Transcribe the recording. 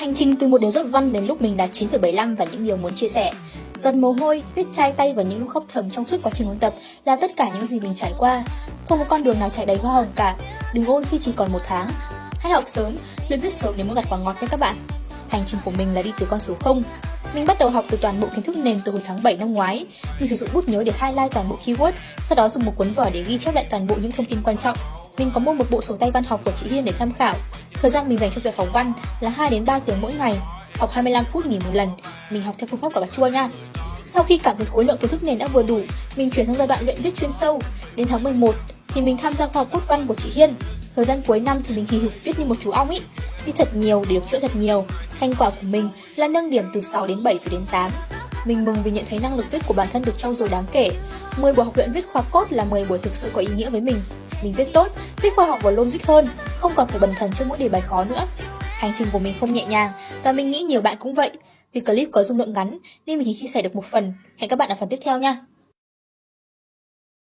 Hành trình từ một đứa dốt văn đến lúc mình đạt 9,75 và những điều muốn chia sẻ. Giọt mồ hôi, huyết chai tay và những lúc khóc thầm trong suốt quá trình ôn tập là tất cả những gì mình trải qua. Không có con đường nào chạy đầy hoa hồng cả. Đừng ôn khi chỉ còn một tháng. Hãy học sớm, luyện viết sớm để muốn gặt quả ngọt nha các bạn. Hành trình của mình là đi từ con số 0. Mình bắt đầu học từ toàn bộ kiến thức nền từ hồi tháng 7 năm ngoái. Mình sử dụng bút nhớ để highlight toàn bộ keyword, sau đó dùng một cuốn vở để ghi chép lại toàn bộ những thông tin quan trọng. Mình có mua một bộ sổ tay văn học của chị Hiên để tham khảo. Thời gian mình dành cho việc học văn là 2 đến 3 tiếng mỗi ngày, học 25 phút nghỉ một lần. Mình học theo phương pháp của bà chua nha. Sau khi cảm thấy khối lượng kiến thức nền đã vừa đủ, mình chuyển sang giai đoạn luyện viết chuyên sâu. Đến tháng 11 thì mình tham gia khoa học cốt văn của chị Hiên. Thời gian cuối năm thì mình hì hục viết như một chú ong ý, viết thật nhiều để được chữa thật nhiều. Thành quả của mình là nâng điểm từ 6 đến 7 rồi đến 8. Mình mừng vì nhận thấy năng lực viết của bản thân được trau dồi đáng kể. 10 buổi học luyện viết khoa cốt là 10 buổi thực sự có ý nghĩa với mình. Mình viết tốt, viết khoa học và logic hơn, không còn phải bần thần trước mỗi đề bài khó nữa. Hành trình của mình không nhẹ nhàng và mình nghĩ nhiều bạn cũng vậy. Vì clip có dung lượng ngắn nên mình chỉ chia sẻ được một phần. Hẹn các bạn ở phần tiếp theo nha.